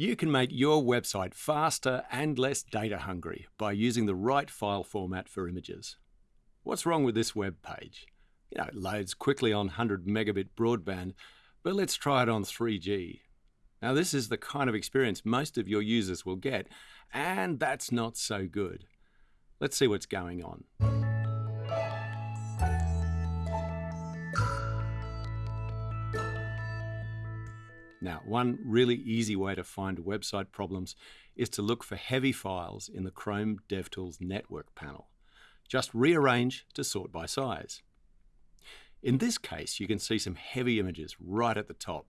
You can make your website faster and less data hungry by using the right file format for images. What's wrong with this web page? You know, it loads quickly on 100 megabit broadband, but let's try it on 3G. Now, this is the kind of experience most of your users will get, and that's not so good. Let's see what's going on. Now, one really easy way to find website problems is to look for heavy files in the Chrome DevTools network panel. Just rearrange to sort by size. In this case, you can see some heavy images right at the top.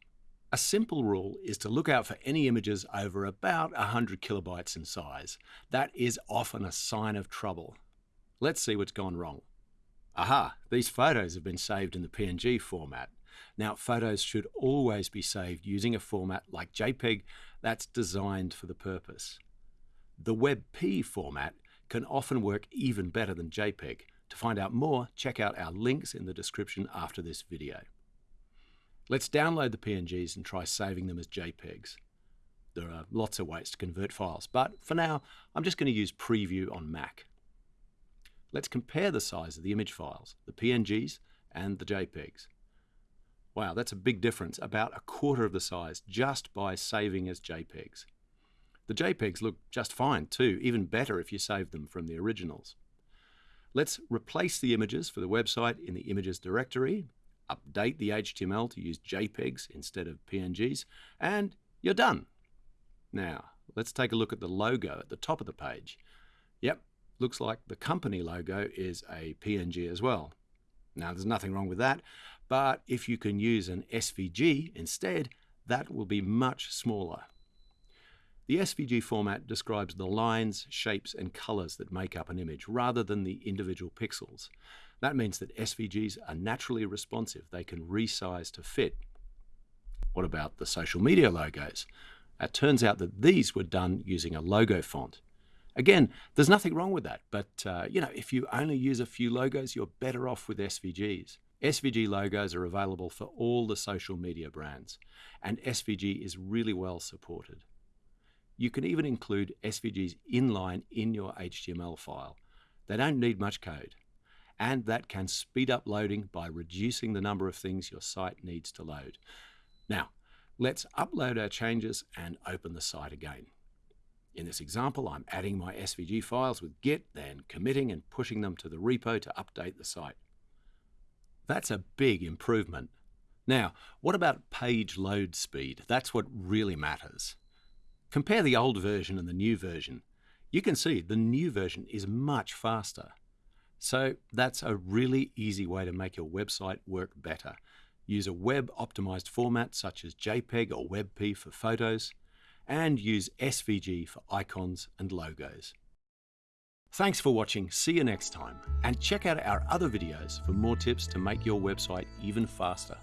A simple rule is to look out for any images over about 100 kilobytes in size. That is often a sign of trouble. Let's see what's gone wrong. Aha, these photos have been saved in the PNG format. Now, photos should always be saved using a format like JPEG that's designed for the purpose. The WebP format can often work even better than JPEG. To find out more, check out our links in the description after this video. Let's download the PNGs and try saving them as JPEGs. There are lots of ways to convert files, but for now, I'm just going to use Preview on Mac. Let's compare the size of the image files, the PNGs and the JPEGs. Wow, that's a big difference, about a quarter of the size just by saving as JPEGs. The JPEGs look just fine too, even better if you save them from the originals. Let's replace the images for the website in the images directory, update the HTML to use JPEGs instead of PNGs, and you're done. Now, let's take a look at the logo at the top of the page. Yep, looks like the company logo is a PNG as well. Now, there's nothing wrong with that, but if you can use an SVG instead, that will be much smaller. The SVG format describes the lines, shapes, and colors that make up an image rather than the individual pixels. That means that SVGs are naturally responsive. They can resize to fit. What about the social media logos? It turns out that these were done using a logo font. Again, there's nothing wrong with that, but uh, you know, if you only use a few logos, you're better off with SVGs. SVG logos are available for all the social media brands, and SVG is really well supported. You can even include SVGs inline in your HTML file. They don't need much code, and that can speed up loading by reducing the number of things your site needs to load. Now, let's upload our changes and open the site again. In this example, I'm adding my SVG files with Git, then committing and pushing them to the repo to update the site. That's a big improvement. Now, what about page load speed? That's what really matters. Compare the old version and the new version. You can see the new version is much faster. So that's a really easy way to make your website work better. Use a web optimized format such as JPEG or WebP for photos, and use SVG for icons and logos. Thanks for watching, see you next time, and check out our other videos for more tips to make your website even faster.